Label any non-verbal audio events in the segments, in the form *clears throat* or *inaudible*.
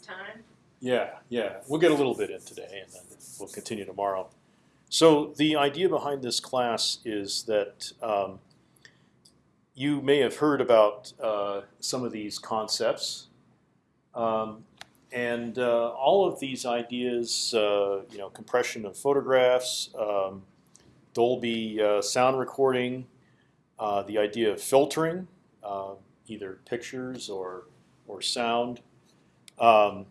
Time. Yeah, yeah. We'll get a little bit in today, and then we'll continue tomorrow. So the idea behind this class is that um, you may have heard about uh, some of these concepts, um, and uh, all of these ideas, uh, you know, compression of photographs, um, Dolby uh, sound recording, uh, the idea of filtering, uh, either pictures or or sound. Um,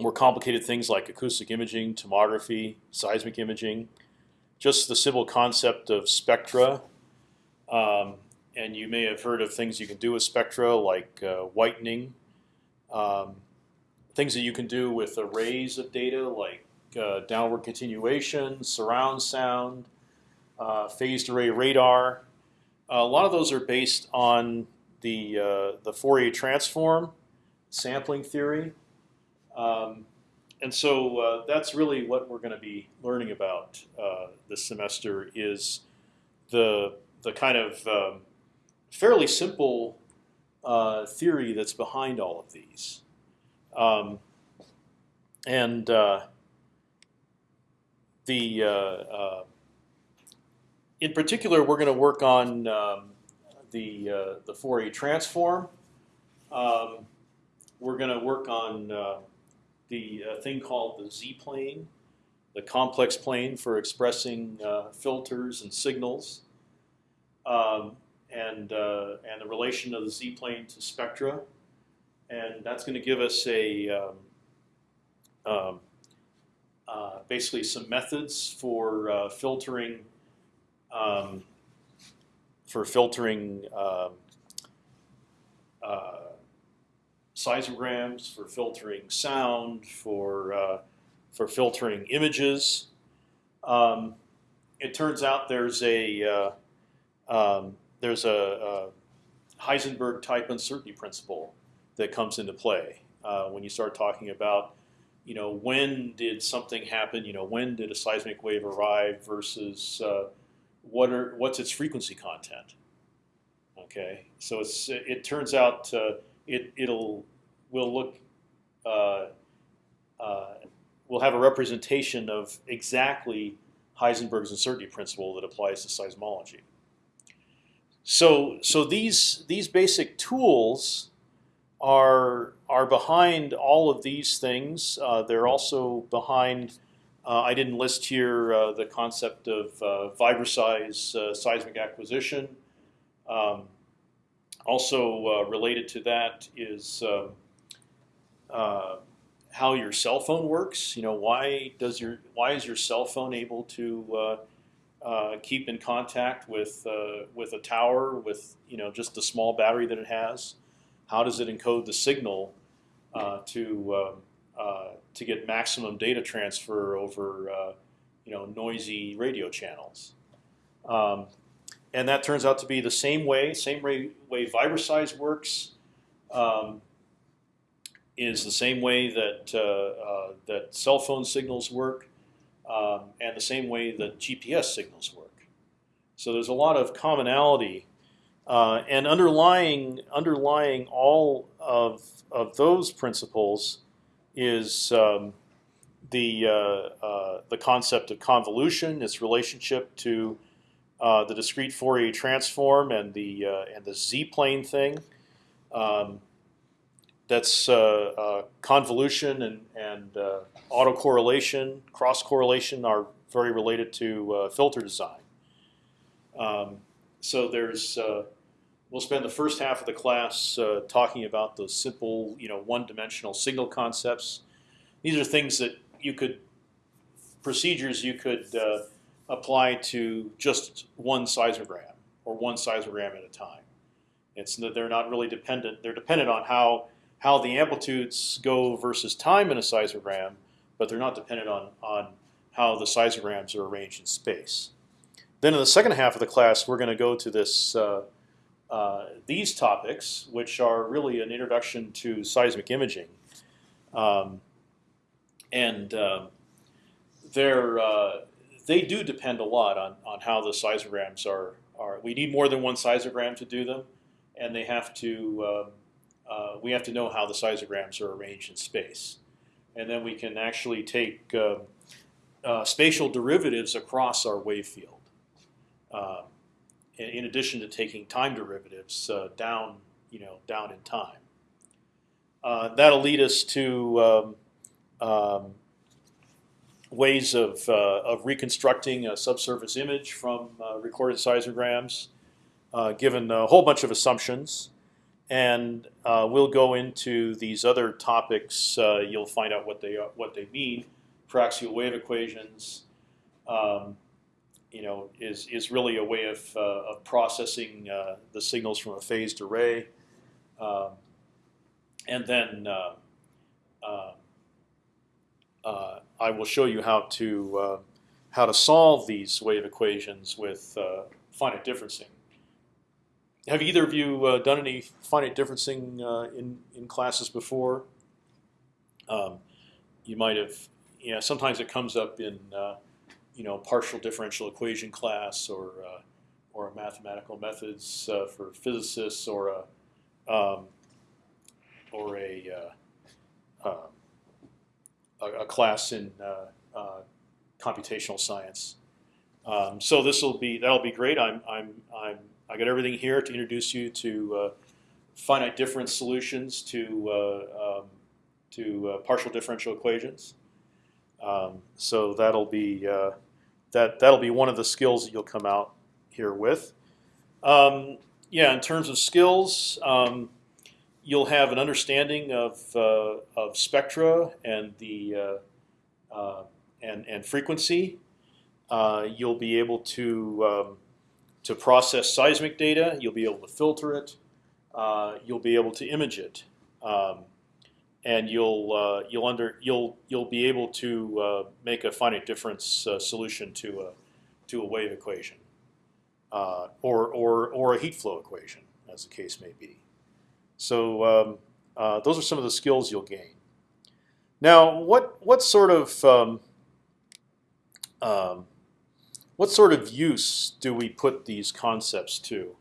more complicated things like acoustic imaging, tomography, seismic imaging, just the simple concept of spectra. Um, and you may have heard of things you can do with spectra, like uh, whitening. Um, things that you can do with arrays of data, like uh, downward continuation, surround sound, uh, phased array radar. a lot of those are based on the uh, the Fourier transform, sampling theory. Um, and so uh, that's really what we're going to be learning about uh, this semester is the the kind of um, fairly simple uh, theory that's behind all of these. Um, and uh, the uh, uh, in particular, we're going to work on um, the the Fourier transform. Um, we're going to work on the uh, thing called the z-plane, the complex plane for expressing uh, filters and signals, um, and uh, and the relation of the z-plane to spectra, and that's going to give us a um, um, uh, basically some methods for uh, filtering um, for filtering. Um, uh, seismograms, for filtering sound, for uh, for filtering images. Um, it turns out there's a uh, um, there's a, a, Heisenberg type uncertainty principle that comes into play uh, when you start talking about you know when did something happen you know when did a seismic wave arrive versus uh, what are what's its frequency content okay so it's it turns out uh, it it'll will look uh, uh, will have a representation of exactly Heisenberg's uncertainty principle that applies to seismology. So so these these basic tools are are behind all of these things. Uh, they're also behind. Uh, I didn't list here uh, the concept of uh, Vibroseis uh, seismic acquisition. Um, also uh, related to that is um, uh, how your cell phone works. You know, why does your why is your cell phone able to uh, uh, keep in contact with uh, with a tower with you know just the small battery that it has? How does it encode the signal uh, to um, to get maximum data transfer over you know noisy radio channels? Um, and that turns out to be the same way, same way, way Vibroseis works. Um, is the same way that uh, uh, that cell phone signals work, um, and the same way that GPS signals work. So there's a lot of commonality, uh, and underlying underlying all of of those principles is um, the uh, uh, the concept of convolution, its relationship to uh, the discrete Fourier transform and the and the z-plane thing. Um, that's uh, uh, convolution and, and uh, autocorrelation, cross correlation are very related to filter design. Um, so there's we'll spend the first half of the class uh, talking about those simple, you know, one-dimensional signal concepts. These are things that you could procedures you could uh, apply to just one seismogram or one seismogram at a time. It's they're not really dependent. They're dependent on how how the amplitudes go versus time in a seismogram, but they're not dependent on, on how the seismograms are arranged in space. Then in the second half of the class, we're going to go to this uh, uh, these topics, which are really an introduction to seismic imaging, um, and uh, they're they do depend a lot on on how the seismograms are are. We need more than one seismogram to do them, and they have to um, uh, we have to know how the seismograms are arranged in space, and then we can actually take uh, uh, spatial derivatives across our wave field. Uh, in, in addition to taking time derivatives uh, down, you know, down in time. Uh, that'll lead us to um, um, ways of, uh, of reconstructing a subsurface image from uh, recorded seismograms, uh, given a whole bunch of assumptions. And uh, we'll go into these other topics. you'll find out what they are, what they mean. Paraxial wave equations, um, you know, is is really a way of of processing the signals from a phased array. Um, and then uh, uh, uh, I will show you how to how to solve these wave equations with finite differencing. Have either of you done any finite differencing in in classes before? Um, you might have. Yeah, sometimes it comes up in you know partial differential equation class or uh, or mathematical methods uh, for physicists or a um, or a, uh, um, a, a, class in uh, uh, computational science. Um, so this will be that'll be great. I'm I'm I'm I got everything here to introduce you to finite difference solutions to um, to partial differential equations. Um, so that'll be uh, that that'll be one of the skills that you'll come out here with. Um, yeah, in terms of skills, um, you'll have an understanding of uh, of spectra and the uh, uh, and and frequency. Uh, you'll be able to um, to process seismic data. You'll be able to filter it. Uh, you'll be able to image it, um, and you'll you'll under you'll you'll be able to make a finite difference solution to a to a wave equation, or or or a heat flow equation, as the case may be. So um, uh, those are some of the skills you'll gain. Now, what what sort of um, um, what sort of use do we put these concepts to?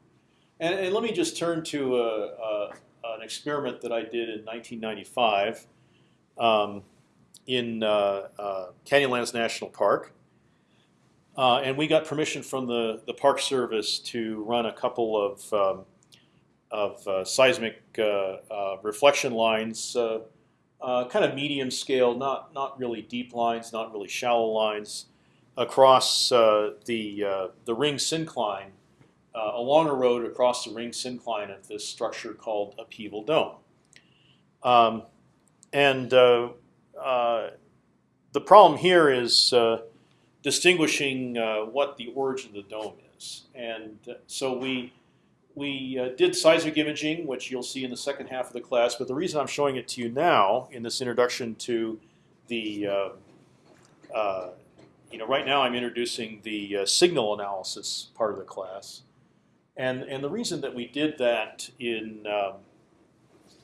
And, and let me just turn to a, a, an experiment that I did in 1995 um, in uh, uh, Canyonlands National Park. Uh, and we got permission from the, the Park Service to run a couple of um, of uh, seismic uh, uh, reflection lines, kind of medium scale, not not really deep lines, not really shallow lines, across the the ring syncline along a road across the ring syncline of this structure called upheaval dome. Um, and uh, uh, the problem here is uh, distinguishing what the origin of the dome is. And so we we uh, did seismic imaging, which you'll see in the second half of the class. But the reason I'm showing it to you now in this introduction to the, uh, uh, you know, right now I'm introducing the uh, signal analysis part of the class, and and the reason that we did that in um,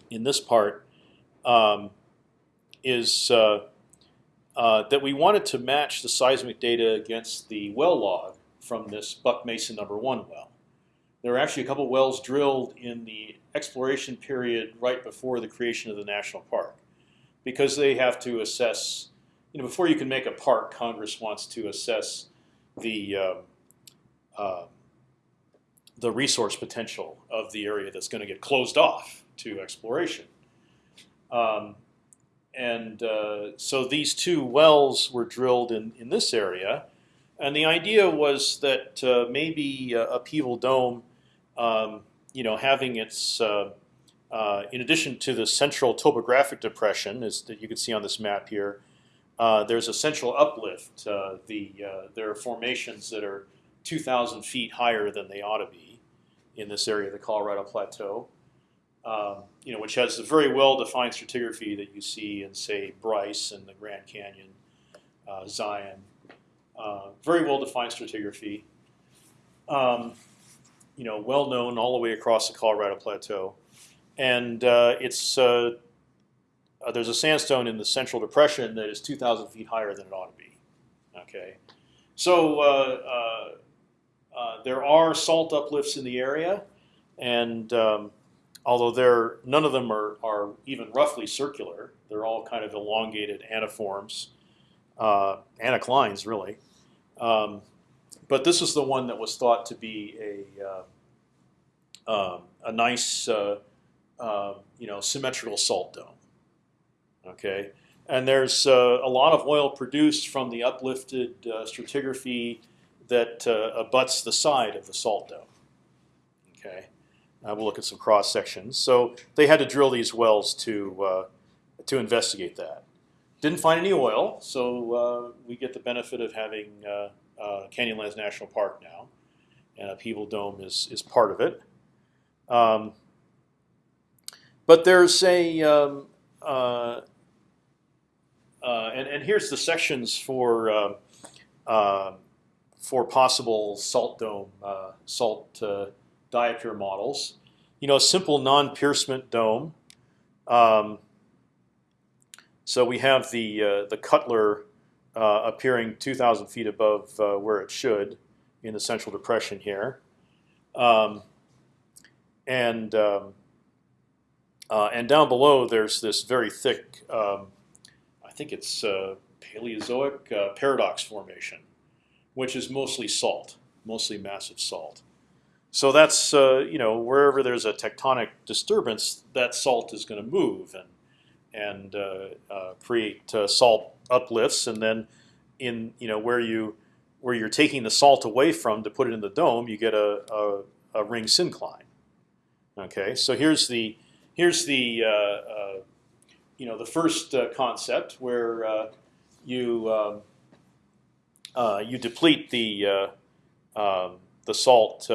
in this part um, is uh, uh, that we wanted to match the seismic data against the well log from this Buck Mesa number one well. There were actually a couple wells drilled in the exploration period right before the creation of the national park, because they have to assess. You know, before you can make a park, Congress wants to assess the uh, uh, the resource potential of the area that's going to get closed off to exploration. Um, and uh, so these two wells were drilled in, in this area. And the idea was that uh, maybe uh, Upheaval Dome um, you know, having its uh, uh, in addition to the central topographic depression, as that you can see on this map here, uh, there's a central uplift. Uh, the uh, there are formations that are 2,000 feet higher than they ought to be in this area of the Colorado Plateau. Um, you know, which has a very well-defined stratigraphy that you see in, say, Bryce and the Grand Canyon, uh, Zion. very well-defined stratigraphy. Um, you know, well known all the way across the Colorado Plateau, and uh, it's uh, uh, there's a sandstone in the Central Depression that is 2,000 feet higher than it ought to be. Okay, so uh, uh, there are salt uplifts in the area, and um, although they're none of them are are even roughly circular. They're all kind of elongated antiforms, uh, anticlines really. Um, but this is the one that was thought to be a uh, um, a nice, uh, uh, you know, symmetrical salt dome. Okay, and there's uh, a lot of oil produced from the uplifted uh, stratigraphy that uh, abuts the side of the salt dome. Okay, we'll look at some cross sections. So they had to drill these wells to to investigate that. Didn't find any oil, so we get the benefit of having uh, Canyonlands National Park now, and Upheaval Dome is is part of it. Um, but there's a um, uh, uh, and and here's the sections for uh, uh, for possible salt dome uh, salt diapir models. You know, a simple non-piercement dome. Um, so we have the the Cutler uh, appearing 2,000 feet above uh, where it should in the central depression here, um, and um, uh, and down below there's this very thick, um, I think it's uh, Paleozoic uh, paradox formation, which is mostly salt, mostly massive salt. So that's uh, you know wherever there's a tectonic disturbance, that salt is going to move and and create salt uplifts, and then in you know where you where you're taking the salt away from to put it in the dome, you get a, a, a ring syncline. Okay, so here's the here's the uh, uh, you know the first uh, concept where uh, you um, uh, you deplete the uh, um, the salt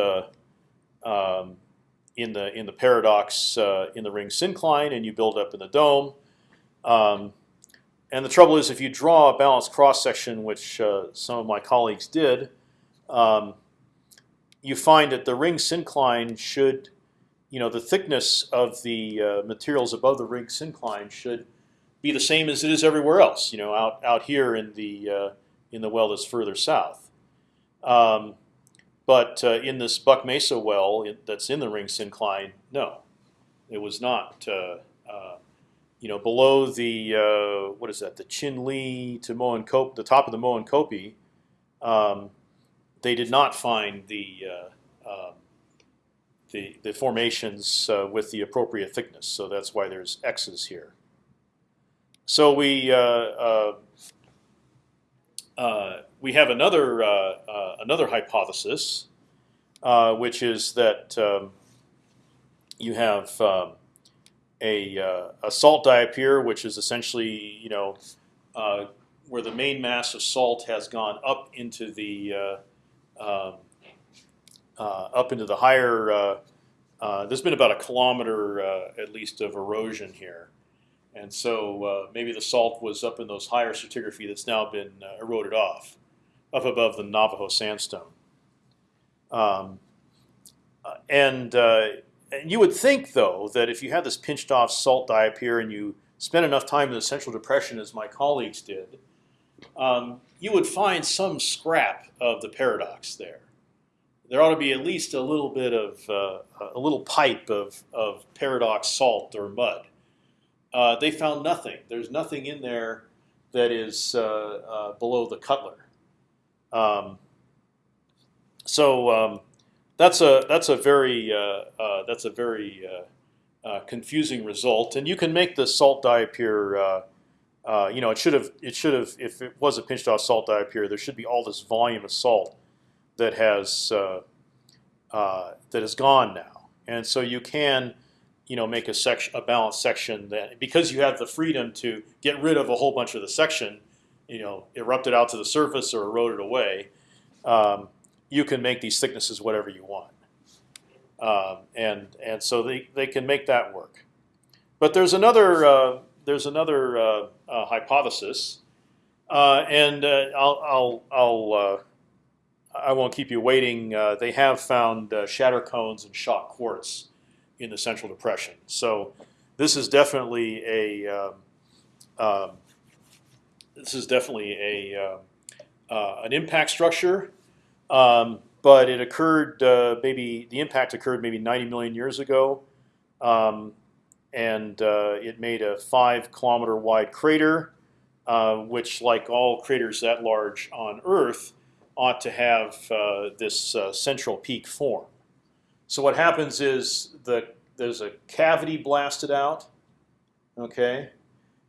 um, in the in the paradox in the ring syncline, and you build up in the dome. Um, and the trouble is, if you draw a balanced cross section, which uh, some of my colleagues did, um, you find that the ring syncline should, you know, the thickness of the uh, materials above the ring syncline should be the same as it is everywhere else. You know, out out here in the uh, in the well that's further south. Um, but uh, in this Buck Mesa well that's in the ring syncline, no, it was not uh, uh, you know, below the uh, what is that? The Chin to Moenkopi, the top of the Moenkopi, um, they did not find the uh, um, the, the formations uh, with the appropriate thickness. So that's why there's X's here. So we uh, uh, uh, we have another another hypothesis, which is that um, you have um, a, uh, a salt diapir, which is essentially you know uh, where the main mass of salt has gone up into the uh, um, uh, up into the higher. Uh, uh, there's been about a kilometer at least of erosion here, and so maybe the salt was up in those higher stratigraphy that's now been eroded off, up above the Navajo sandstone. Um, and and you would think, though, that if you had this pinched off salt diapir and you spent enough time in the central depression, as my colleagues did, um, you would find some scrap of the paradox there. There ought to be at least a little bit of uh, a little pipe of, of paradox salt or mud. Uh, they found nothing. There's nothing in there that is uh, uh below the Cutler. Um, so um, that's a that's a very uh, uh, that's a very uh, confusing result, and you can make the salt diapir. Uh, you know, it should have it should have if it was a pinched off salt diapir, there should be all this volume of salt that has that is gone now, and so you can you know make a section a balanced section that because you have the freedom to get rid of a whole bunch of the section, you know, erupt it out to the surface or erode it away. Um, you can make these thicknesses whatever you want, um, and and so they they can make that work. But there's another uh, there's another uh, uh, hypothesis, uh, and uh, I'll I'll, I'll uh, I won't keep you waiting. they have found shatter cones and shock quartz in the central depression. So this is definitely a um, um this is definitely a an impact structure um, but it occurred uh, maybe the impact occurred maybe 90 million years ago, um, and uh, it made a five kilometer wide crater, uh, which, like all craters that large on Earth, ought to have uh, this uh, central peak form. So what happens is that there's a cavity blasted out, okay,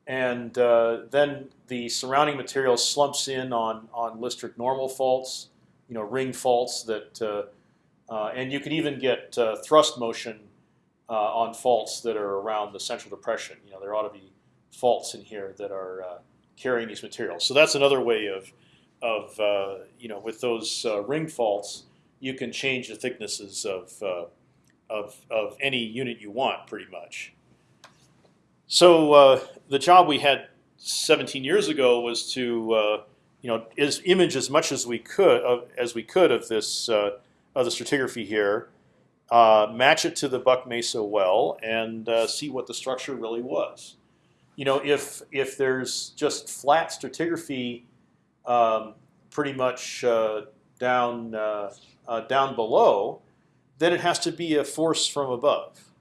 and uh, then the surrounding material slumps in on on Listric normal faults, you know, ring faults that, uh, uh, and you can even get uh, thrust motion uh, on faults that are around the central depression. You know, there ought to be faults in here that are uh, carrying these materials. So that's another way of of you know with those ring faults, you can change the thicknesses of of of any unit you want, pretty much. So uh, the job we had 17 years ago was to uh, you know is image as much as we could of, as we could of this uh, of the stratigraphy here, uh, match it to the Buck Mesa well, and uh, see what the structure really was. You know, if if there's just flat stratigraphy, um, pretty much uh, down down below, then it has to be a force from above.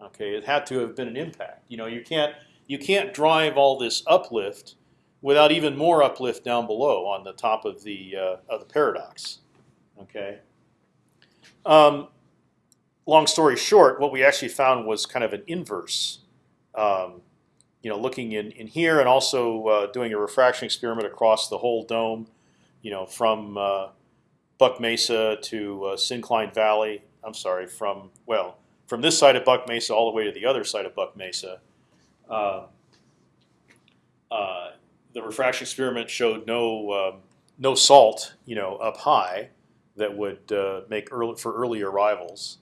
Okay, it had to have been an impact. You know, you can't you can't drive all this uplift without even more uplift down below on the top of the uh, of the paradox. Okay. Um, long story short, what we actually found was kind of an inverse. Um, you know, looking in in here and also uh, doing a refraction experiment across the whole dome. You know, from uh, Buck Mesa to uh, Syncline Valley. I'm sorry, from well from this side of Buck Mesa all the way to the other side of Buck Mesa. Uh, uh, the refraction experiment showed no um, no salt, you know, up high that would uh, make early for early arrivals.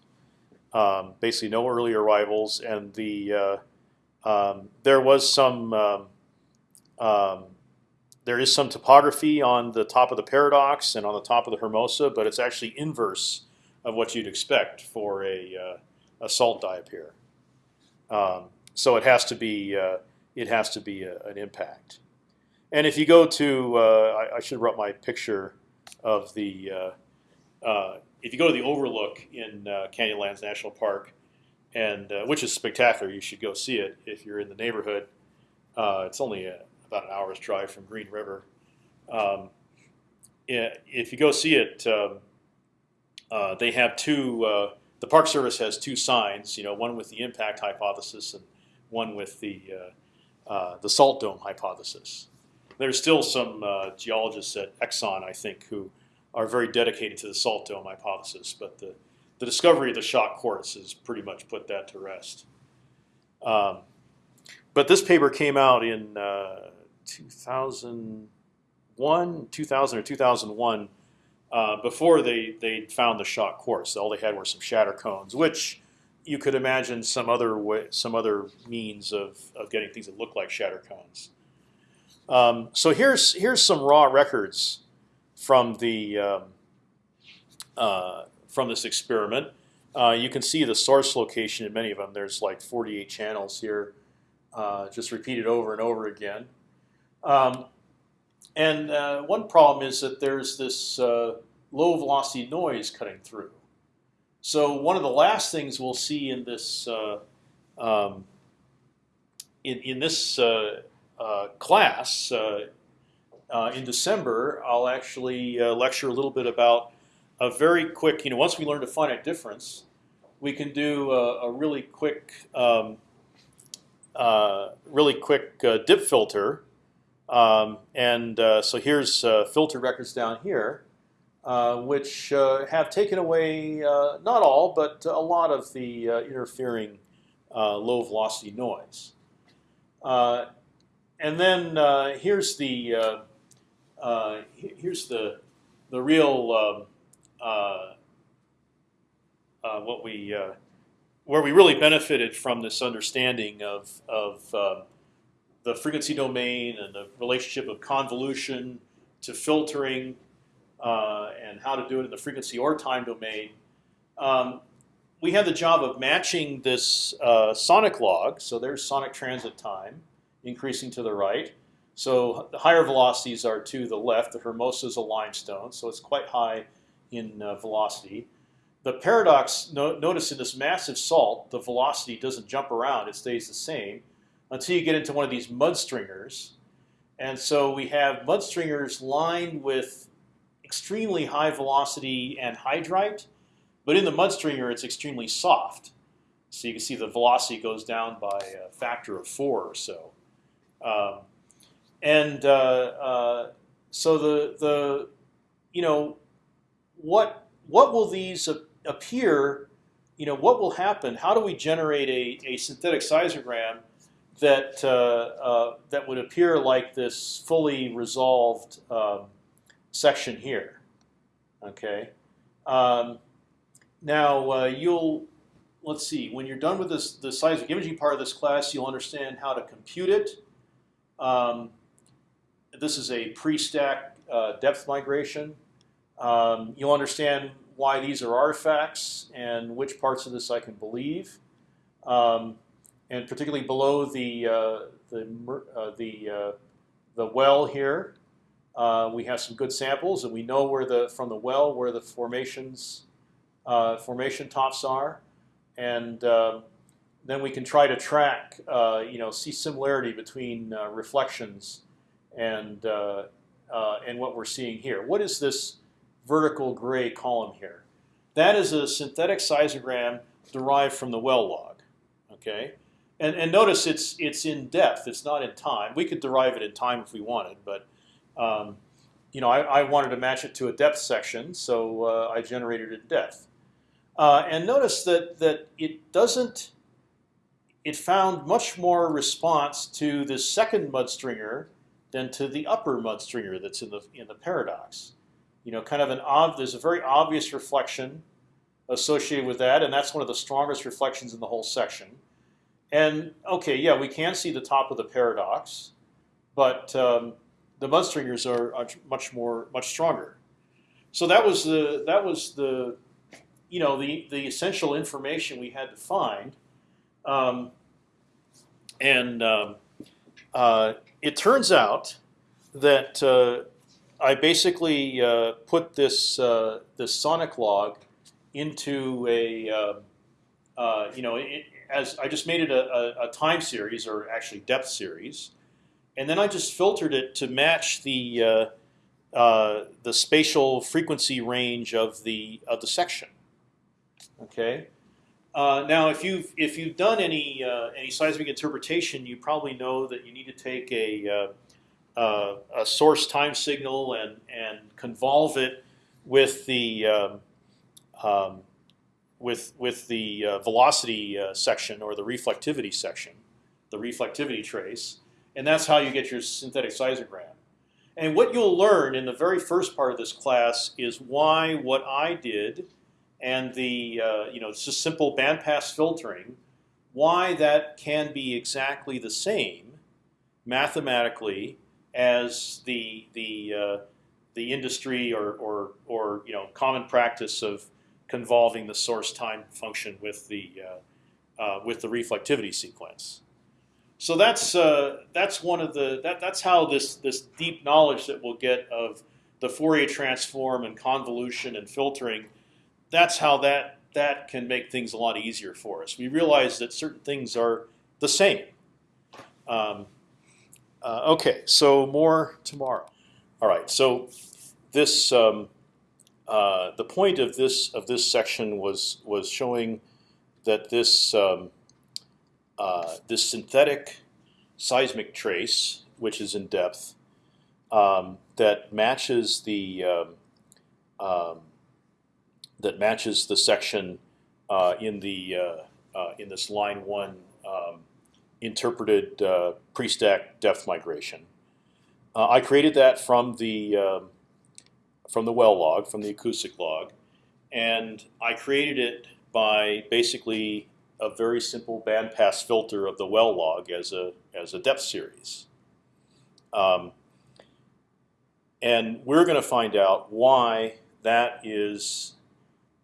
Um, basically, no early arrivals, and the uh, um, there was some um, um, there is some topography on the top of the paradox and on the top of the Hermosa, but it's actually inverse of what you'd expect for a uh, a salt diapir. Um, so it has to be uh, it has to be a, an impact. And if you go to, uh, I, I, should write my picture of the. Uh, uh, if you go to the overlook in uh, Canyonlands National Park, and which is spectacular, you should go see it if you're in the neighborhood. it's only a, about an hour's drive from Green River. Um, if you go see it, um, they have two the Park Service has two signs, you know, one with the impact hypothesis and one with the uh, uh, the salt dome hypothesis. There's still some uh, geologists at Exxon, I think, who are very dedicated to the salt dome hypothesis, but the the discovery of the shock quartz has pretty much put that to rest. Um, but this paper came out in uh, 2001, 2000 or 2001 uh, before they they found the shock quartz. All they had were some shatter cones, which you could imagine some other way, some other means of, of getting things that look like shatter cones. Um, so here's here's some raw records from the um, uh, from this experiment. Uh, you can see the source location in many of them. There's like 48 channels here, uh, just repeated over and over again. Um, and uh, one problem is that there's this uh, low velocity noise cutting through. So one of the last things we'll see in this uh, um, in, in this class uh, in December, I'll actually lecture a little bit about a very quick. You know, once we learn to finite difference, we can do a, a really quick, um, really quick dip filter um, and uh, so here's uh, filter records down here, uh, which uh, have taken away uh, not all, but a lot of the uh, interfering low velocity noise. And then here's the here's the the real um, what we where we really benefited from this understanding of of um, the frequency domain and the relationship of convolution to filtering uh, and how to do it in the frequency or time domain. Um, we had the job of matching this uh, sonic log. So there's sonic transit time increasing to the right. So the higher velocities are to the left. The Hermosa is a limestone, so it's quite high in uh, velocity. the paradox, no, notice in this massive salt, the velocity doesn't jump around; it stays the same until you get into one of these mud stringers. And so we have mud stringers lined with extremely high velocity anhydrite, but in the mud stringer it's extremely soft. So you can see the velocity goes down by a factor of four or so. Um, and uh, uh, so the the you know what what will these appear? You know what will happen? How do we generate a, a synthetic seismogram that uh, uh, that would appear like this fully resolved um, section here? Okay. Um, now uh, you'll let's see when you're done with this the seismic imaging part of this class, you'll understand how to compute it. Um, this is a pre-stack uh, depth migration. Um, you'll understand why these are artifacts and which parts of this I can believe, um, and particularly below the uh, the uh, the uh, the well here, uh, we have some good samples, and we know where the from the well where the formations uh, formation tops are, and um, then we can try to track, you know, see similarity between reflections and uh, uh, and what we're seeing here. What is this vertical gray column here? That is a synthetic seismogram derived from the well log. Okay, and and notice it's it's in depth. It's not in time. We could derive it in time if we wanted, but um, you know I, I, wanted to match it to a depth section, so uh, I generated it in depth. Uh, and notice that that it doesn't. It found much more response to the second mudstringer than to the upper mudstringer that's in the in the paradox. You know, kind of an ob there's a very obvious reflection associated with that, and that's one of the strongest reflections in the whole section. And okay, yeah, we can see the top of the paradox, but um, the mudstringers are, are much more much stronger. So that was the that was the you know the the essential information we had to find, um, and um, uh, it turns out that uh, I basically uh, put this uh, this sonic log into a uh, uh, you know it, as I just made it a, a, a, time series or actually depth series, and then I just filtered it to match the uh, the spatial frequency range of the of the section. Okay, uh, now, if you've if you've done any uh, any seismic interpretation, you probably know that you need to take a uh, uh a source time signal and and convolve it with the um, um, with with the uh, velocity uh, section or the reflectivity section, the reflectivity trace, and that's how you get your synthetic seismogram. And what you'll learn in the very first part of this class is why what I did and the uh, you know just simple bandpass filtering, why that can be exactly the same mathematically as the the uh, the industry or, or or you know common practice of convolving the source time function with the uh, uh with the reflectivity sequence. So that's uh, that's one of the that that's how this this deep knowledge that we'll get of the Fourier transform and convolution and filtering that's how that that can make things a lot easier for us. We realize that certain things are the same. Um, uh, okay, so more tomorrow. All right, so this um, uh, the point of this of this section was was showing that this um, uh, this synthetic seismic trace, which is in depth, um, that matches the um, um, that matches the section uh, in the uh, uh, in this line one um, interpreted uh, pre-stack depth migration. I created that from the um, from the well log, from the acoustic log, and I created it by basically a very simple bandpass filter of the well log as a as a depth series. Um, and we're going to find out why that is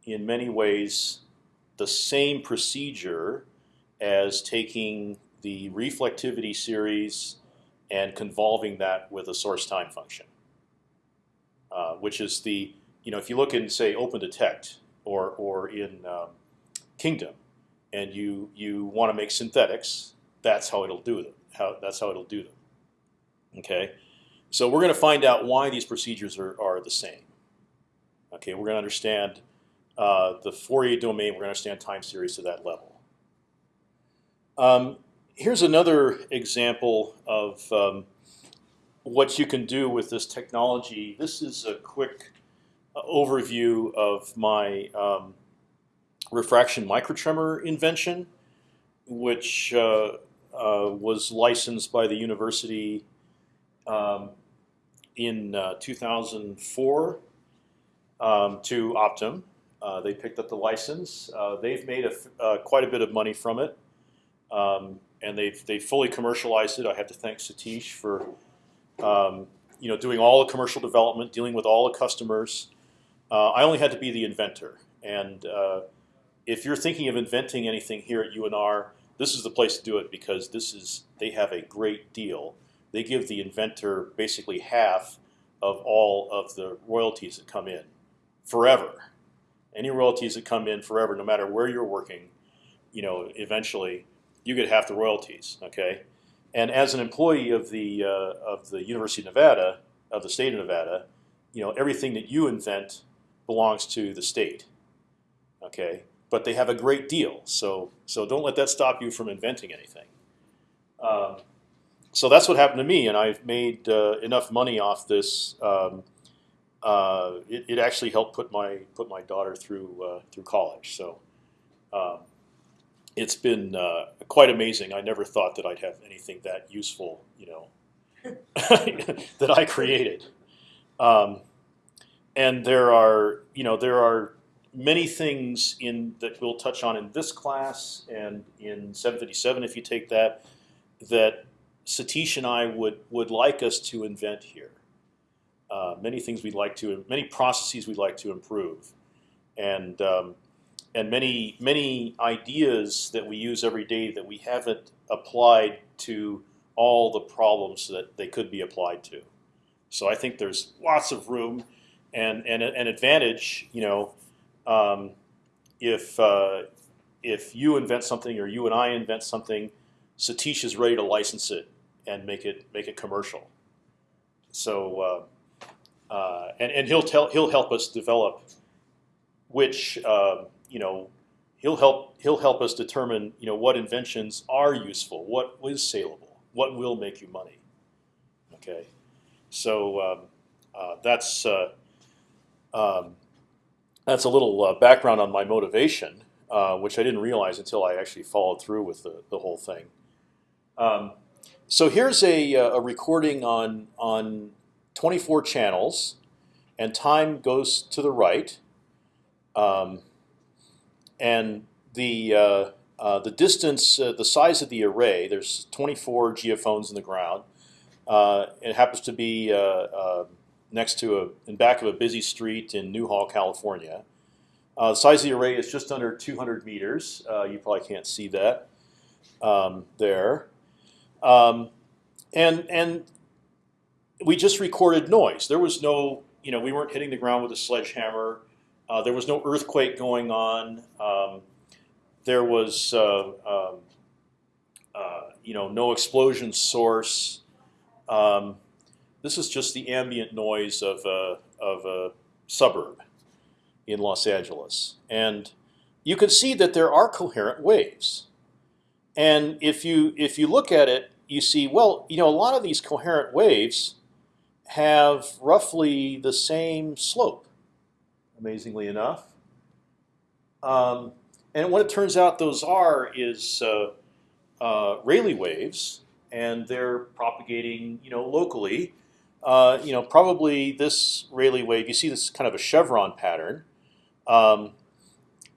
in many ways the same procedure as taking the reflectivity series and convolving that with a source time function, uh, which is the you know if you look in say OpendTect, or or in um, Kingdom, and you you want to make synthetics, that's how it'll do them. How that's how it'll do them. Okay, so we're going to find out why these procedures are are the same. Okay, we're going to understand uh, the Fourier domain. We're going to understand time series to that level. Um, here's another example of um, what you can do with this technology. This is a quick uh, overview of my um, refraction microtremor invention, which uh, uh, was licensed by the university um, in uh, 2004 um, to Optim. Uh, they picked up the license. Uh, they've made a, quite a bit of money from it, um, and they've they fully commercialized it. I have to thank Satish for um, you know, doing all the commercial development, dealing with all the customers. Uh, I only had to be the inventor. And uh, if you're thinking of inventing anything here at UNR, this is the place to do it because this is they have a great deal. They give the inventor basically half of all of the royalties that come in forever. Any royalties that come in forever, no matter where you're working, you know, eventually you get half the royalties. Okay, and as an employee of the uh, of the University of Nevada, of the state of Nevada, you know everything that you invent belongs to the state. Okay, but they have a great deal, so so don't let that stop you from inventing anything. Um, so that's what happened to me, and I've made uh, enough money off this. Um, uh, it, it, actually helped put my put my daughter through uh, through college. So. Um, it's been uh, quite amazing. I never thought that I'd have anything that useful, you know, *laughs* that I created. Um, and there are, you know, there are many things in that we'll touch on in this class and in 757 if you take that, that Satish and I would would like us to invent here. Uh, many things we'd like to, many processes we'd like to improve, and um, and many many ideas that we use every day that we haven't applied to all the problems that they could be applied to. So I think there's lots of room, and and an advantage. You know, um, if uh, if you invent something or you and I invent something, Satish is ready to license it and make it make it commercial. So uh, uh, and and he'll tell he'll help us develop which um, you know, he'll help he'll help us determine you know what inventions are useful, what is saleable, what will make you money. Okay, so um, uh, that's uh, um, that's a little uh, background on my motivation, uh, which I didn't realize until I actually followed through with the the whole thing. Um, so here's a, uh, a recording on on 24 channels, and time goes to the right. Um, and the uh, uh, the distance, uh, the size of the array. There's 24 geophones in the ground. Uh, it happens to be uh, uh, next to a in back of a busy street in Newhall, California. the size of the array is just under 200 meters. you probably can't see that um, there. Um, and and we just recorded noise. There was no, you know, we weren't hitting the ground with a sledgehammer. Uh, there was no earthquake going on. Um, there was, uh, um, uh, you know, no explosion source. Um, this is just the ambient noise of a, of a suburb in Los Angeles, and you can see that there are coherent waves. And if you if you look at it, you see well, you know, a lot of these coherent waves have roughly the same slope amazingly enough. Um, and what it turns out those are is uh, uh, Rayleigh waves, and they're propagating, you know, locally. Uh, you know, probably this Rayleigh wave. You see this kind of a chevron pattern. Um,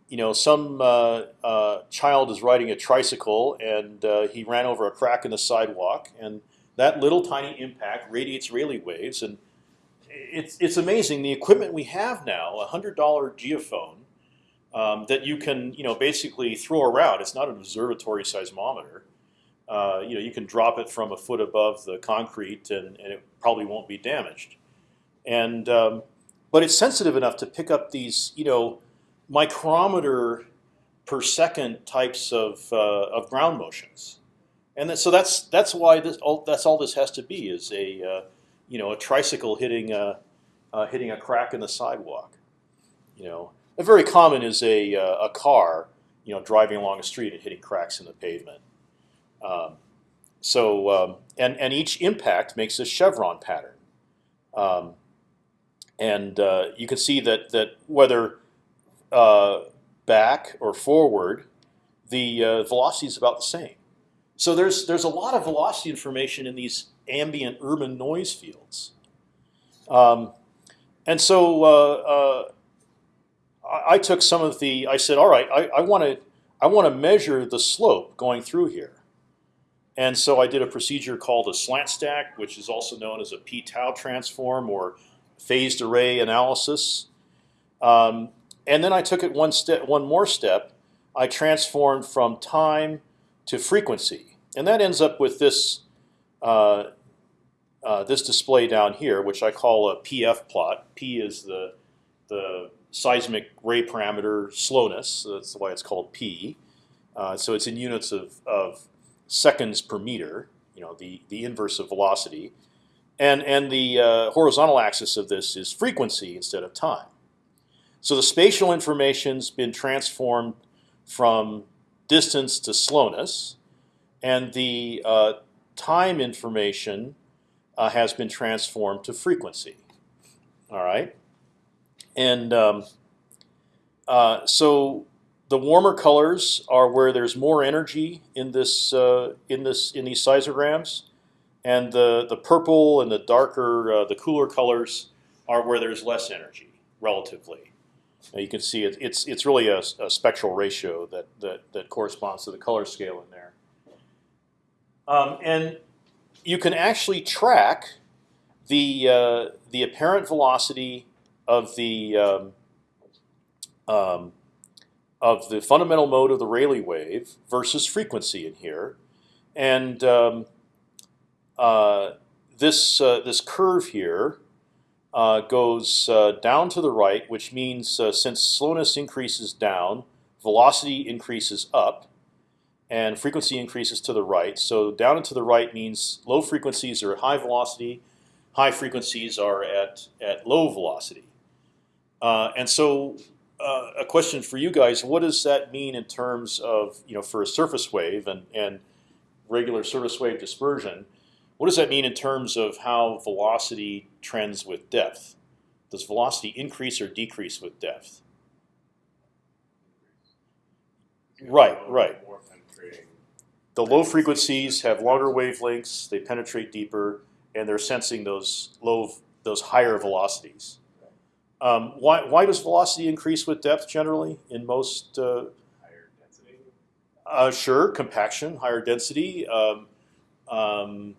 you know, some uh, uh, child is riding a tricycle and uh, he ran over a crack in the sidewalk, and that little tiny impact radiates Rayleigh waves, and it's it's amazing the equipment we have now. A hundred dollar geophone um, that you can you know basically throw around. It's not an observatory seismometer. Uh, you know you can drop it from a foot above the concrete and, and it probably won't be damaged. And um, but it's sensitive enough to pick up these you know micrometer per second types of uh, of ground motions, and that, so that's that's why this all, that's all this has to be is a uh, you know a tricycle hitting a uh, hitting a crack in the sidewalk. You know, a very common is a uh, a car you know driving along a street and hitting cracks in the pavement. Um, so um, and and each impact makes a chevron pattern. Um, and uh, you can see that that whether uh, back or forward, the uh, velocity is about the same. So there's there's a lot of velocity information in these ambient urban noise fields. Um, and so uh, uh, I, I took some of the. I said, all right, I want to I want to measure the slope going through here. And so I did a procedure called a slant stack, which is also known as a p-tau transform or phased array analysis. Um, and then I took it one step, one more step. I transformed from time to frequency, and that ends up with this uh, uh, this display down here, which I call a PF plot. P is the the seismic ray parameter slowness. So that's why it's called P. Uh, so it's in units of, of seconds per meter. You know, the the inverse of velocity, and and the uh, horizontal axis of this is frequency instead of time. So the spatial information's been transformed from distance to slowness, and the uh, time information uh, has been transformed to frequency. All right, and um, uh, so the warmer colors are where there's more energy in this uh, in this in these seismograms, and the the purple and the darker uh, the cooler colors are where there's less energy relatively. Now you can see it, it's it's really a, a, spectral ratio that, that that corresponds to the color scale in there. Um, and you can actually track the uh, the apparent velocity of the um, um, of the fundamental mode of the Rayleigh wave versus frequency in here, and um, uh, this uh, this curve here uh, goes uh, down to the right, which means uh, since slowness increases down, velocity increases up, and frequency increases to the right. So down and to the right means low frequencies are at high velocity, high frequencies are at at low velocity. Uh, and so, uh, a question for you guys: What does that mean in terms of you know for a surface wave and and regular surface wave dispersion? What does that mean in terms of how velocity trends with depth? Does velocity increase or decrease with depth? Right, right. The low frequencies have longer wavelengths; they penetrate deeper, and they're sensing those low, those higher velocities. Um, why, why does velocity increase with depth generally in most? Uh, higher density. Uh, sure, compaction, higher density. Um, um,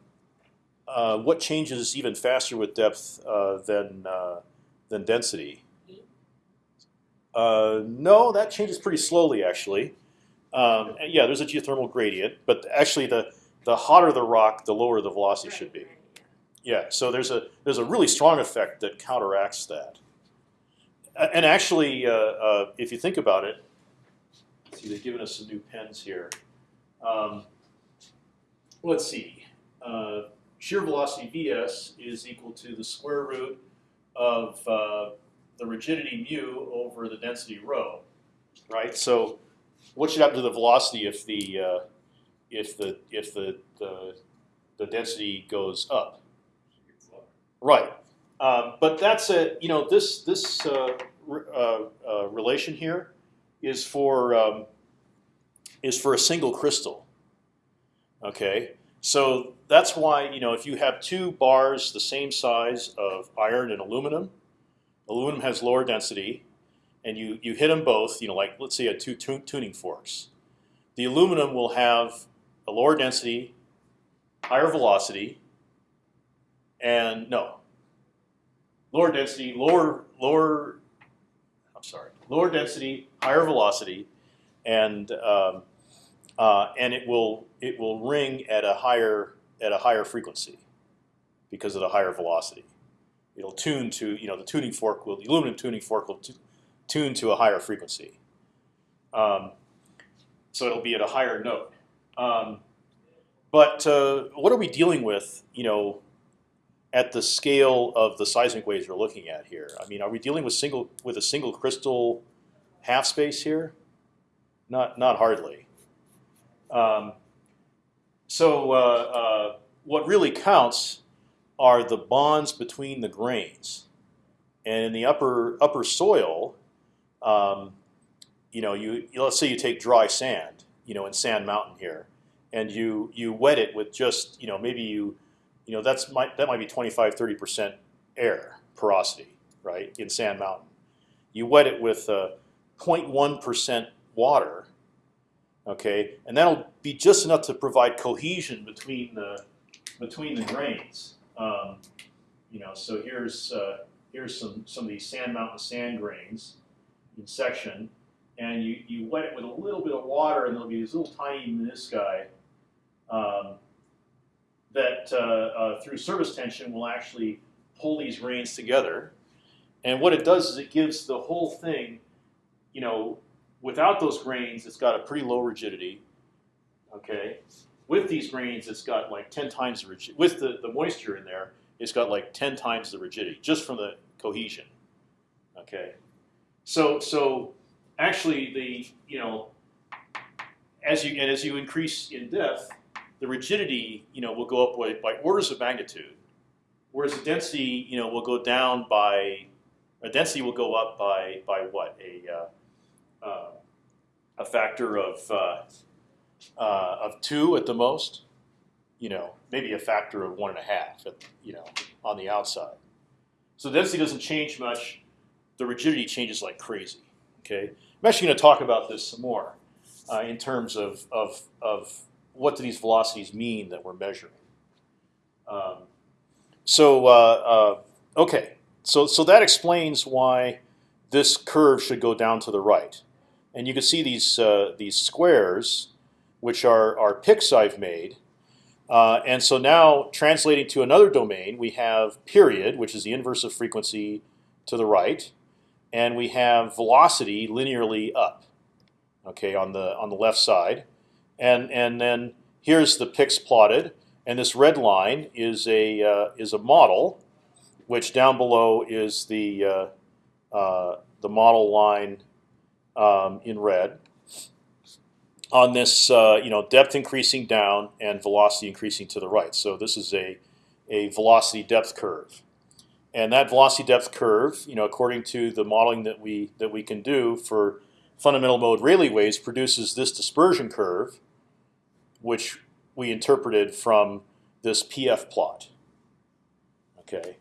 uh, what changes even faster with depth uh, than uh, than density? Uh, no, that changes pretty slowly actually. Um, yeah, there's a geothermal gradient, but actually the the hotter the rock, the lower the velocity should be. Yeah, so there's a there's a really strong effect that counteracts that. And actually, uh, if you think about it, see they've given us some new pens here. Um, let's see shear velocity vs is equal to the square root of uh, the rigidity mu over the density rho, right? So, what should happen to the velocity if the uh, if the if the, the the density goes up? Right, um, but that's a you know this this uh, uh, uh, relation here is for um, is for a single crystal. Okay, so that's why you know if you have two bars the same size of iron and aluminum, aluminum has lower density, and you you hit them both. You know, like let's say had two tuning forks. The aluminum will have a lower density, higher velocity, and no, lower density, lower lower. I'm sorry, lower density, higher velocity, and um, uh, and it will it will ring at a higher at a higher frequency because of the higher velocity. It'll tune to you know the tuning fork will the aluminum tuning fork will tune to a higher frequency. Um, so it'll be at a higher note. Um, but uh, what are we dealing with? You know, at the scale of the seismic waves we're looking at here. I mean, are we dealing with single with a single crystal half space here? Not not hardly. Um, so uh, uh, what really counts are the bonds between the grains, and in the upper upper soil, um, you know, you let's say you take dry sand, you know, in Sand Mountain here, and you you wet it with just you know maybe you you know that's might that might be 25 30 percent air porosity right in Sand Mountain. You wet it with uh, 0.1 percent water, okay, and that'll be just enough to provide cohesion between the between the grains. Um, you know, so here's uh, here's some some of these Sand Mountain sand grains in section, and you you wet it with a little bit of water, and there'll be these little tiny menisci um, that uh, uh, through surface tension will actually pull these grains together. And what it does is it gives the whole thing, you know, without those grains, it's got a pretty low rigidity. Okay, with these grains, it's got like 10 times the rigidity. With the, the moisture in there, it's got like 10 times the rigidity just from the cohesion. Okay, so so actually the you know as you and as you increase in depth, the rigidity you know will go up by, by orders of magnitude, whereas the density you know will go down by a density will go up by by what a uh, uh, a factor of uh, uh, of two at the most, you know maybe a factor of one and a half at, you know on the outside. So density doesn't change much. The rigidity changes like crazy. Okay, I'm actually going to talk about this some more uh, in terms of, of of what do these velocities mean that we're measuring. Um, so uh, uh, okay, so so that explains why this curve should go down to the right, and you can see these uh, these squares, which are are picks I've made. Uh, and so now, translating to another domain, we have period, which is the inverse of frequency to the right, and we have velocity linearly up. Okay, on the on the left side, and and then here's the picks plotted, and this red line is a uh, is a model, which down below is the uh, uh, the model line um, in red. On this, uh, you know, depth increasing down and velocity increasing to the right. So this is a a velocity depth curve, and that velocity depth curve, you know, according to the modeling that we that we can do for fundamental mode Rayleigh waves, produces this dispersion curve, which we interpreted from this PF plot. Okay,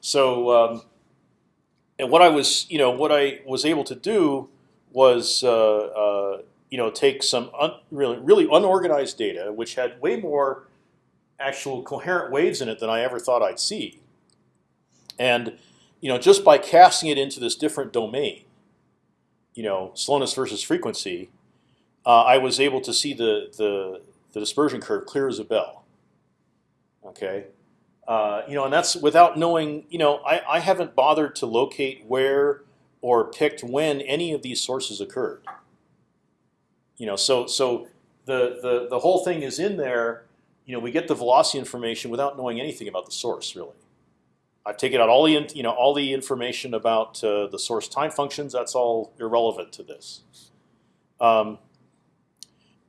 so um, and what I was, you know, what I was able to do was, uh, uh, you know, take some really really unorganized data, which had way more actual coherent waves in it than I ever thought I'd see, and you know, just by casting it into this different domain, you know, slowness versus frequency, uh, I was able to see the the the dispersion curve clear as a bell. Okay, uh, you know, and that's without knowing. You know, I, I haven't bothered to locate where or picked when any of these sources occurred. You know, so so the the the whole thing is in there. You know, we get the velocity information without knowing anything about the source really. I've taken out all the you know all the information about uh, the source time functions. That's all irrelevant to this. Um,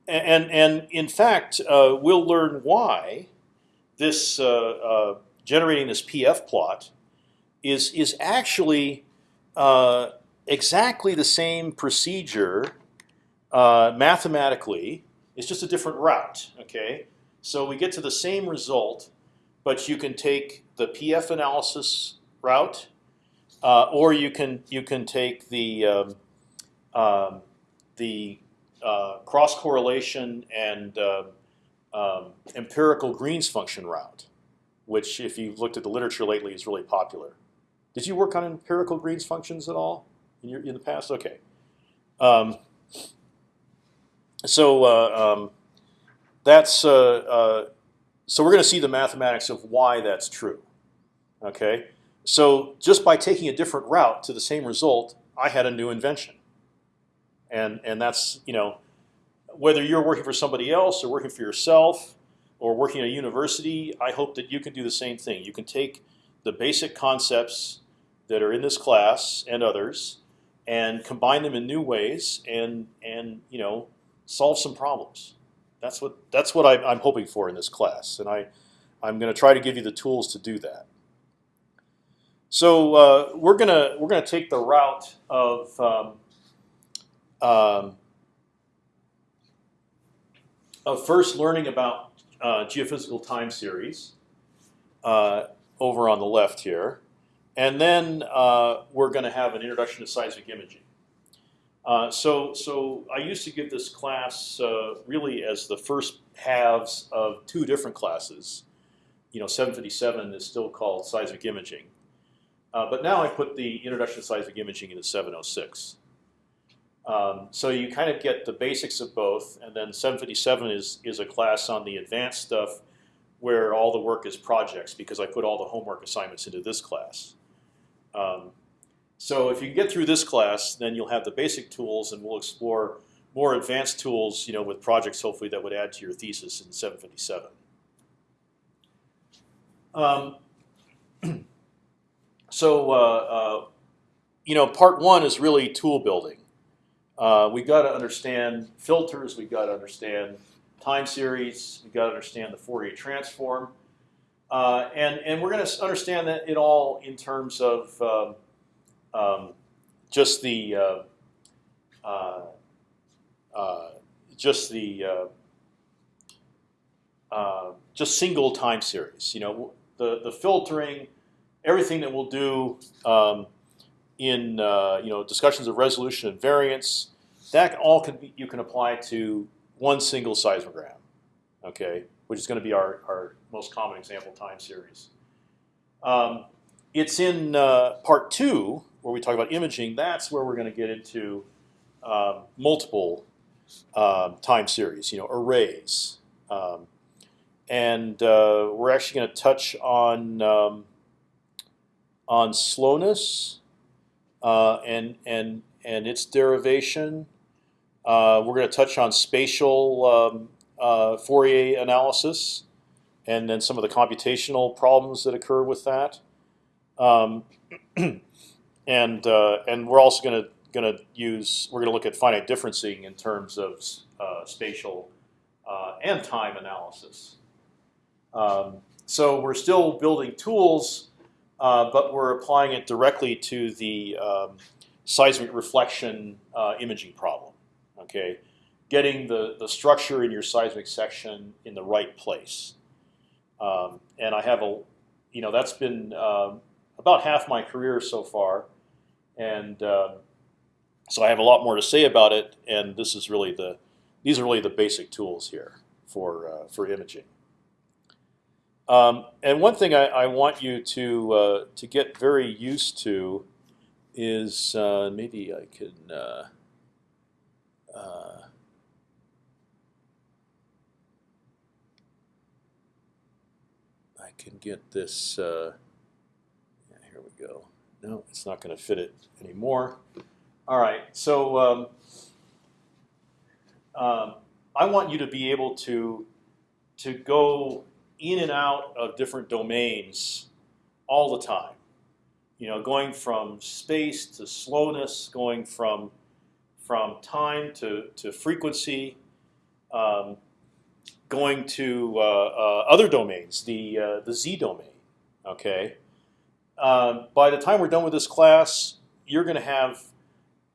and and in fact, uh, we'll learn why this uh, uh generating this PF plot is is actually uh, exactly the same procedure uh, mathematically. It's just a different route. Okay, so we get to the same result, but you can take the PF analysis route, or you can you can take the um, um, the uh, cross correlation and uh, um, empirical Green's function route, which, if you've looked at the literature lately, is really popular. Did you work on empirical Green's functions at all in your in the past? Okay. Um, so uh, um, that's uh, uh, so we're going to see the mathematics of why that's true. Okay. So just by taking a different route to the same result, I had a new invention. And and that's you know whether you're working for somebody else or working for yourself or working at a university, I hope that you can do the same thing. You can take the basic concepts that are in this class and others and combine them in new ways and and you know solve some problems. That's what that's what I, I'm hoping for in this class, and I I'm going to try to give you the tools to do that. So uh, we're gonna we're gonna take the route of um, um, of first learning about uh, geophysical time series uh, over on the left here, and then uh, we're going to have an introduction to seismic imaging. Uh, so, so I used to give this class uh, really as the first halves of two different classes. You know, 757 is still called seismic imaging, uh, but now I put the introduction to seismic imaging into 706. Um, so you kind of get the basics of both, and then 757 is is a class on the advanced stuff where all the work is projects because I put all the homework assignments into this class. Um, so if you get through this class, then you'll have the basic tools, and we'll explore more advanced tools, you know, with projects hopefully that would add to your thesis in 757. Um, *clears throat* so uh, uh, you know, part one is really tool building. Uh, we got to understand filters. We've got to understand time series. We got to understand the Fourier transform, uh, and and we're going to understand that it all in terms of um, um, just the uh, uh, uh just the uh, uh, just single time series. You know, the the filtering, everything that we'll do um, in you know discussions of resolution and variance. That all can be, you can apply to one single seismogram, okay, which is going to be our, our most common example time series. Um, it's in uh, part two where we talk about imaging, that's where we're going to get into um, multiple um, time series, you know, arrays, um, and uh, we're actually going to touch on um, on slowness uh, and and and its derivation. Uh, we're going to touch on spatial um, uh, Fourier analysis, and then some of the computational problems that occur with that. Um, *clears throat* and uh, and we're also going to going to use we're going to look at finite differencing in terms of uh, spatial and time analysis. Um, so we're still building tools, uh, but we're applying it directly to the um, seismic reflection uh, imaging problem. Okay, getting the the structure in your seismic section in the right place. Um, and I have a, you know, that's been um, about half my career so far and uh, so I have a lot more to say about it. And this is really the these are really the basic tools here for uh, for imaging. Um, and one thing I, I want you to uh, to get very used to is uh, maybe I can. Uh, uh, I can get this. yeah, here we go. No, it's not going to fit it anymore. All right, so um, um, I want you to be able to to go in and out of different domains all the time. You know, going from space to slowness, going from from time to to frequency, um, going to uh, uh, other domains, the uh, the z domain. Okay, um, by the time we're done with this class, you're going to have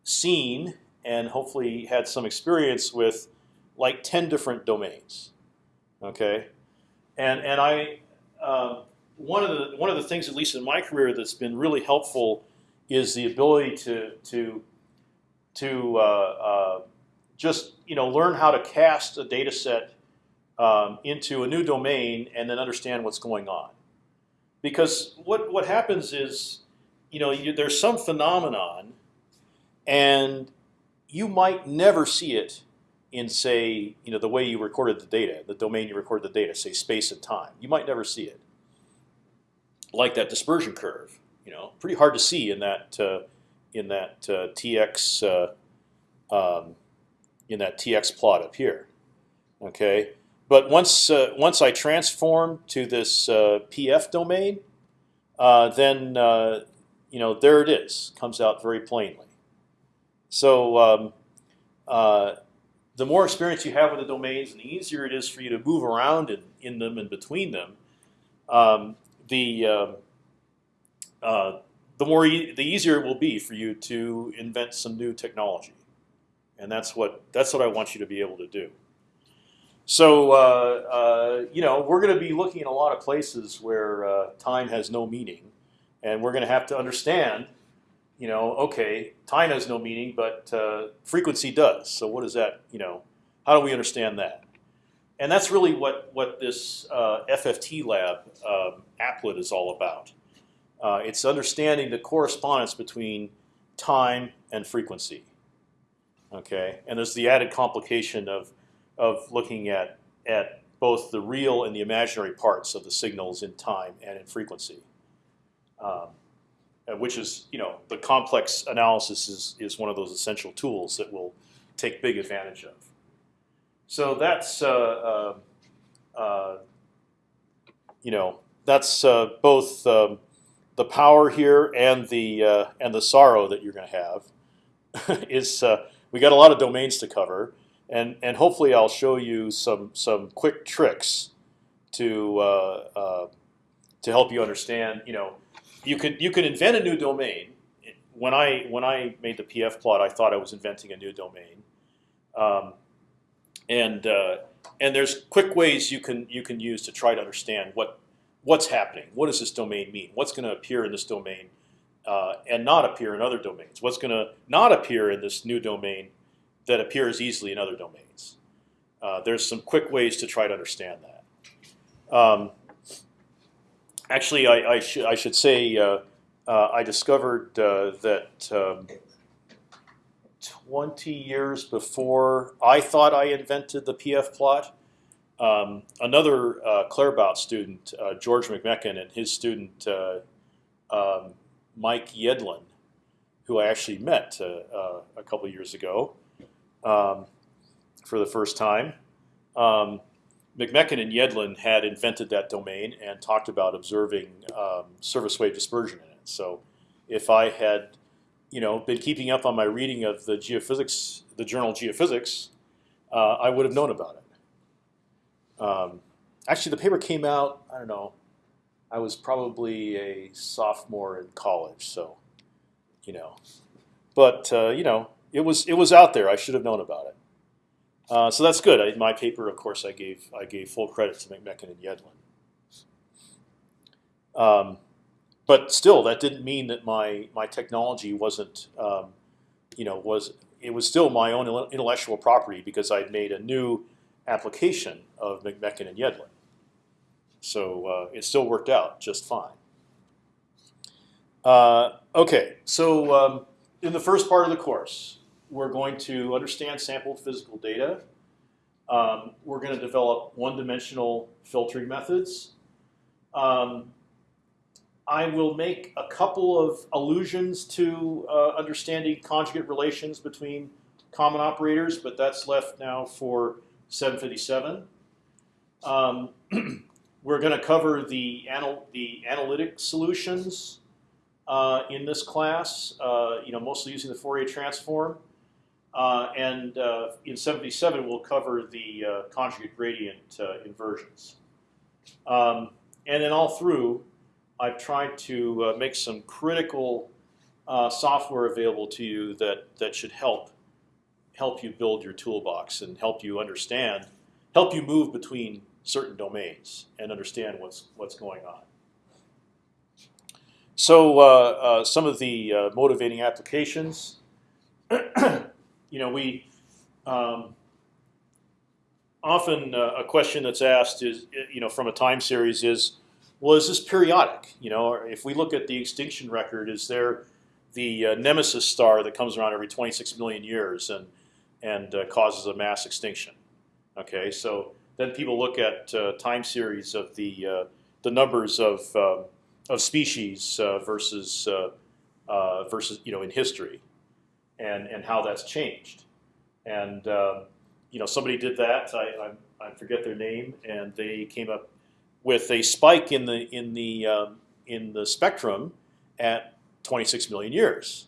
seen and hopefully had some experience with like ten different domains. Okay, and and I uh, one of the one of the things, at least in my career, that's been really helpful is the ability to to to uh, uh, just you know learn how to cast a data set um, into a new domain and then understand what's going on because what what happens is, you know, you, there's some phenomenon, and you might never see it in say, you know, the way you recorded the data, the domain you recorded the data, say space and time. You might never see it. Like that dispersion curve, you know, pretty hard to see in that uh, in that uh, tx uh, um, in that tx plot up here. Okay, but once uh, once I transform to this uh, pf domain, uh, then uh, you know there it is, comes out very plainly. So um, uh, the more experience you have with the domains, and the easier it is for you to move around in, in them and between them, um, the um, uh, the more e the easier it will be for you to invent some new technology, and that's what that's what I want you to be able to do. So uh, uh, you know we're going to be looking at a lot of places where uh, time has no meaning, and we're going to have to understand you know, okay, time has no meaning, but uh, frequency does. So what is that? You know, how do we understand that? And that's really what what this uh, FFT lab um, applet is all about. Uh, it's understanding the correspondence between time and frequency. Okay, and there's the added complication of of looking at at both the real and the imaginary parts of the signals in time and in frequency. Um, which is you know the complex analysis is is one of those essential tools that we'll take big advantage of. So that's uh, uh, uh you know that's uh, both um, the power here and the uh, and the sorrow that you're going to have *laughs* is we got a lot of domains to cover, and and hopefully I'll show you some some quick tricks to to help you understand you know you could you could invent a new domain. When I when I made the PF plot, I thought I was inventing a new domain, um, and uh, and there's quick ways you can you can use to try to understand what what's happening. What does this domain mean? What's going to appear in this domain uh, and not appear in other domains? What's going to not appear in this new domain that appears easily in other domains? Uh, there's some quick ways to try to understand that. Um, actually, I, I, sh I should say uh, uh, I discovered uh, that um, 20 years before I thought I invented the PF plot, um, another uh, Claerbout student, uh, George McMechan, and his student uh, um, Mike Yedlin, who I actually met a couple years ago um, for the first time. Um, McMechan and Yedlin had invented that domain and talked about observing um, surface wave dispersion in it. So if I had, you know, been keeping up on my reading of the geophysics, the journal Geophysics, uh, I would have known about it. Um, actually, the paper came out. I don't know. I was probably a sophomore in college, so you know. But uh, you know, it was it was out there. I should have known about it. Uh, so that's good. In my paper, of course, I gave I gave full credit to McMechan and Yedlin. Um, but still, that didn't mean that my my technology wasn't, um, you know, was it was still my own intellectual property because I'd made a new application of McMechan and Yedlin. So uh, it still worked out just fine. Uh, okay, so um, in the first part of the course, we're going to understand sampled physical data. Um, we're going to develop one-dimensional filtering methods. Um, I will make a couple of allusions to uh, understanding conjugate relations between common operators, but that's left now for 757. Um, *clears throat* we're going to cover the, anal the analytic solutions uh, in this class, uh, you know, mostly using the Fourier transform. Uh, and uh, in 77, we'll cover the uh, conjugate gradient uh, inversions. Um, and then all through, I've tried to make some critical software available to you that, that should help help you build your toolbox and help you understand, help you move between certain domains and understand what's what's going on. So some of the motivating applications. *clears throat* you know, we um, often uh, a question that's asked is, you know, from a time series is, well, is this periodic? You know, if we look at the extinction record, is there the uh, nemesis star that comes around every 26 million years and and uh, causes a mass extinction? Okay, so then people look at uh, time series of the uh, the numbers of um, of species uh, versus uh, versus you know in history, and and how that's changed. And um, you know somebody did that. I, I, I forget their name, and they came up with a spike in the in the um, in the spectrum at 26 million years,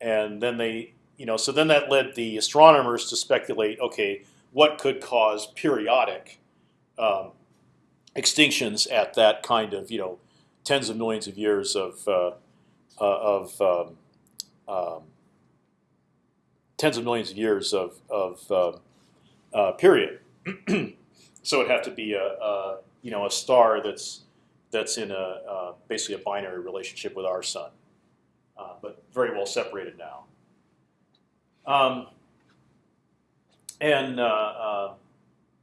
and then they you know so then that led the astronomers to speculate. Okay, what could cause periodic um, extinctions at that kind of you know tens of millions of years of uh, uh, of um, um, tens of millions of years of, of uh, uh period. *clears throat* so it'd have to be a, a, you know a star that's that's in a uh, basically a binary relationship with our sun, uh, but very well separated now. Um, and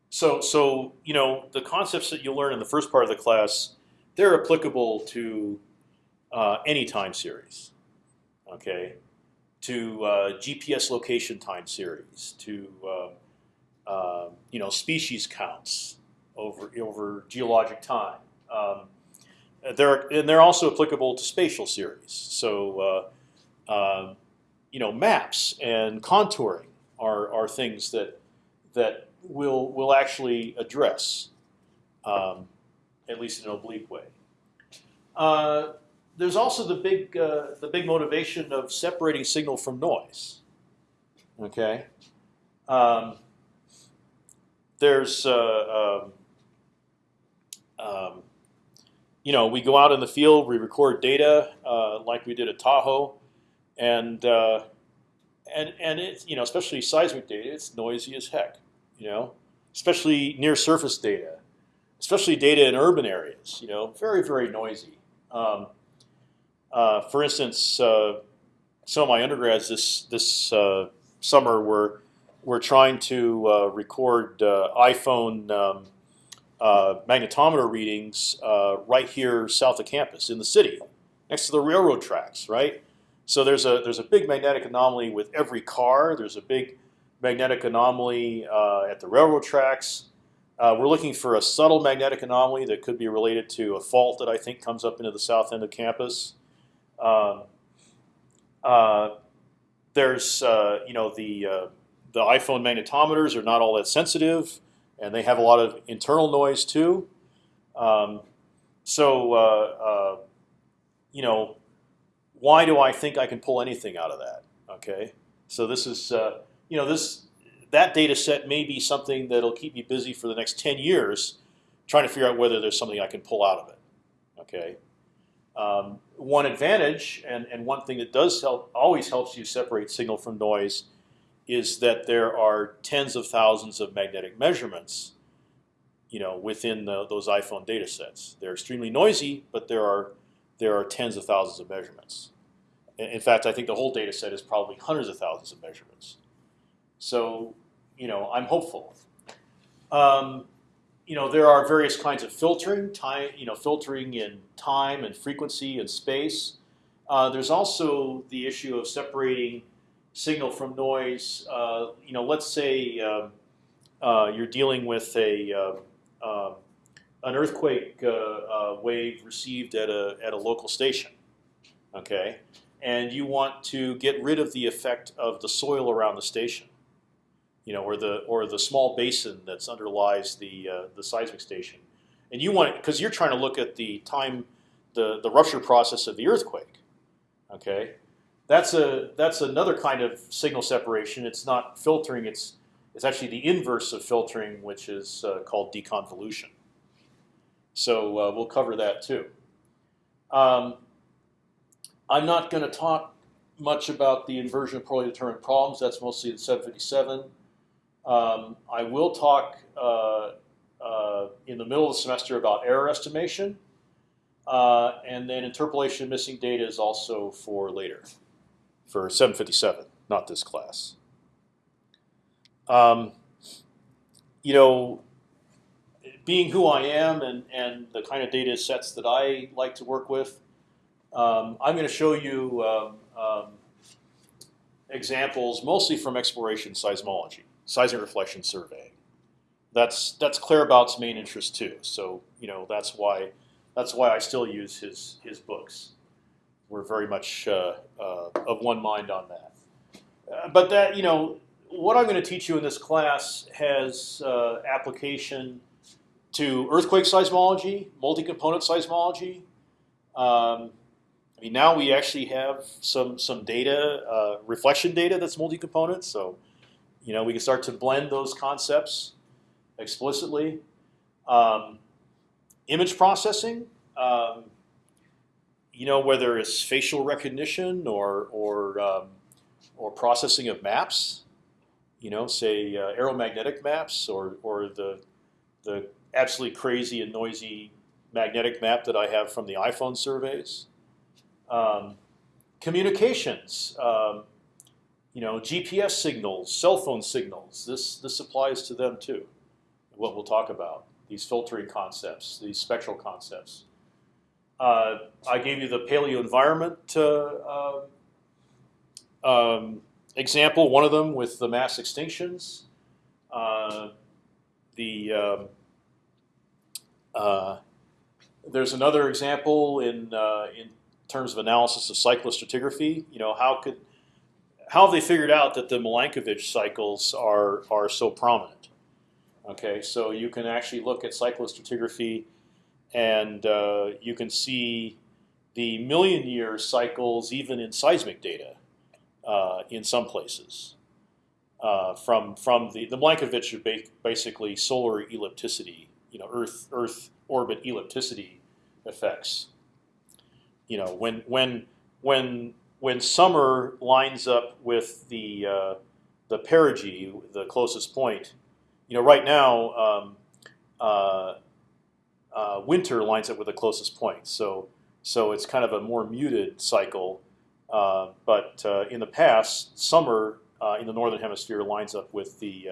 so so you know the concepts that you learn in the first part of the class, they're applicable to uh, any time series. Okay, to uh, GPS location time series, to uh, um, you know species counts over over geologic time. Um, they're and they're also applicable to spatial series. So uh, um, you know maps and contouring are are things that that will will actually address, um, at least in an oblique way. Uh, there's also the big uh, the big motivation of separating signal from noise. Okay, um, there's uh, um, um, you know we go out in the field, we record data uh, like we did at Tahoe, and uh, and and it's you know especially seismic data, it's noisy as heck you know, especially near surface data, especially data in urban areas. You know, very very noisy. Um, uh, for instance, uh, some of my undergrads this this uh, summer were were trying to uh, record uh, iPhone um, magnetometer readings right here south of campus in the city, next to the railroad tracks, right? So there's a there's a big magnetic anomaly with every car. There's a big magnetic anomaly uh, at the railroad tracks. Uh, we're looking for a subtle magnetic anomaly that could be related to a fault that I think comes up into the south end of campus. Um, uh, there's, uh, you know, the uh, the iPhone magnetometers are not all that sensitive, and they have a lot of internal noise too. Um, so, uh, you know, why do I think I can pull anything out of that? Okay, so this is you know this that data set may be something that'll keep me busy for the next 10 years, trying to figure out whether there's something I can pull out of it. Okay. Um, one advantage, and, and one thing that does help, always helps you separate signal from noise, is that there are tens of thousands of magnetic measurements, you know, within the, those iPhone data sets. They're extremely noisy, but there are there are tens of thousands of measurements. In fact, I think the whole data set is probably hundreds of thousands of measurements. So, you know, I'm hopeful. Um, you know, there are various kinds of filtering, time, you know, filtering in time and frequency and space. Uh, there's also the issue of separating signal from noise. Uh, you know, let's say um, uh, you're dealing with a um, um, an earthquake uh, uh, wave received at a at a local station. Okay, and you want to get rid of the effect of the soil around the station you know, or the or the small basin that's underlies the uh, the seismic station, and you want because you're trying to look at the time, the the rupture process of the earthquake. Okay, that's a that's another kind of signal separation. It's not filtering. It's it's actually the inverse of filtering, which is uh, called deconvolution. So uh, we'll cover that too. Um, I'm not going to talk much about the inversion of poorly determined problems. That's mostly in 757. Um, I will talk uh, uh, in the middle of the semester about error estimation, uh, and then interpolation of missing data is also for later, for 757, not this class. Um, you know, being who I am and, and the kind of data sets that I like to work with, um, I'm going to show you um, um, examples mostly from exploration seismology seismic reflection surveying. That's that's Claerbout's main interest too. So you know that's why that's why I still use his his books. we're very much uh, uh, of one mind on that. Uh, but that you know, what I'm going to teach you in this class has uh, application to earthquake seismology, multi-component seismology. Um, I mean, now we actually have some some data, uh, reflection data that's multi-component. So, you know, we can start to blend those concepts explicitly. Um, image processing, um, you know, whether it's facial recognition or or um, or processing of maps, you know, say uh, aeromagnetic maps or or the the absolutely crazy and noisy magnetic map that I have from the iPhone surveys. Um, communications, um, you know, GPS signals, cell phone signals. This this applies to them too. What we'll talk about these filtering concepts, these spectral concepts. Uh, I gave you the paleo environment uh, um, example, one of them with the mass extinctions. Uh, the um, uh, there's another example in uh, in terms of analysis of cyclostratigraphy. You know how could how have they figured out that the Milankovitch cycles are are so prominent? Okay, so you can actually look at cyclostratigraphy, and uh, you can see the million year cycles even in seismic data uh, in some places. Uh, from from the the Milankovitch are ba basically solar ellipticity, you know, Earth Earth orbit ellipticity effects. You know, when when when when summer lines up with the uh, the perigee, the closest point, you know, right now um, uh, uh, winter lines up with the closest point. So so it's kind of a more muted cycle. Uh, but uh, in the past, summer uh, in the northern hemisphere lines up with the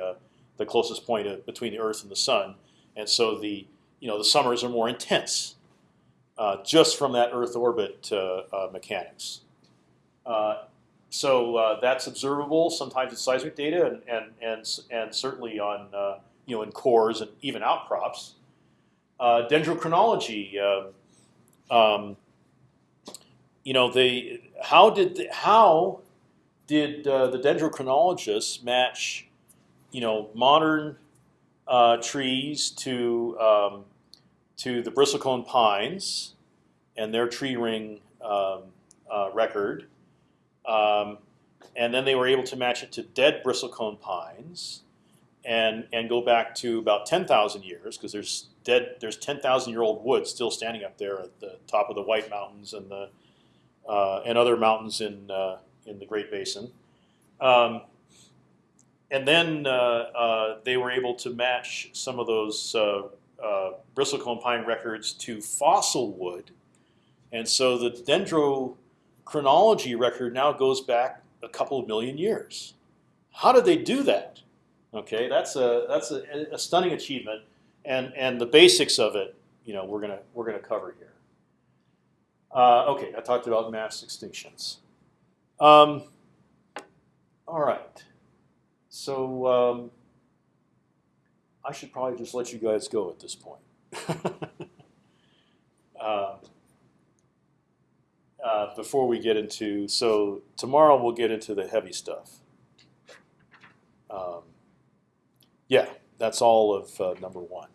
the closest point between the Earth and the Sun, and so the you know the summers are more intense uh, just from that Earth orbit uh, uh, mechanics. so that's observable sometimes in seismic data and and and, and certainly on you know in cores and even outcrops. dendrochronology. Um, you know, they how did the, how did uh, the dendrochronologists match, you know, modern uh, trees to um, to the bristlecone pines and their tree ring um, uh, record, um, and then they were able to match it to dead bristlecone pines, and and go back to about 10,000 years because there's dead there's 10,000 year old wood still standing up there at the top of the White Mountains and the uh, and other mountains in uh, in the Great Basin. Um, and then uh, uh they were able to match some of those uh, bristlecone pine records to fossil wood, and so the dendrochronology record now goes back a couple of million years. How did they do that? Okay, that's a that's a, a stunning achievement, and and the basics of it, you know, we're gonna we're gonna cover here. Uh, okay, I talked about mass extinctions. Um, all right, so um, I should probably just let you guys go at this point. *laughs* uh, uh, before we get into so tomorrow we'll get into the heavy stuff. Um, yeah, that's all of uh, number one.